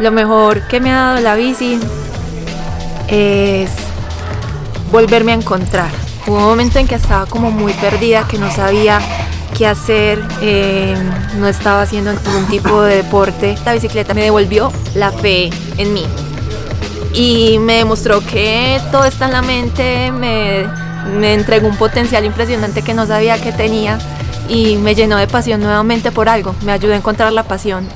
Lo mejor que me ha dado la bici es volverme a encontrar. Hubo un momento en que estaba como muy perdida, que no sabía qué hacer, eh, no estaba haciendo ningún tipo de deporte. La bicicleta me devolvió la fe en mí y me demostró que todo está en la mente, me, me entregó un potencial impresionante que no sabía que tenía y me llenó de pasión nuevamente por algo, me ayudó a encontrar la pasión